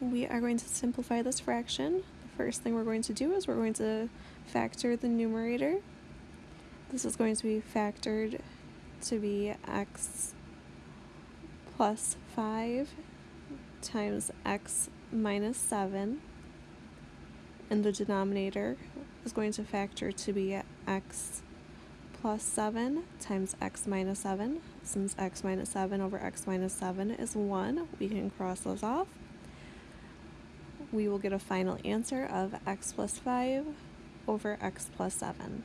we are going to simplify this fraction. The first thing we're going to do is we're going to factor the numerator. This is going to be factored to be x plus 5 times x minus 7 and the denominator is going to factor to be x plus 7 times x minus 7. Since x minus 7 over x minus 7 is 1, we can cross those off. We will get a final answer of x plus 5 over x plus 7.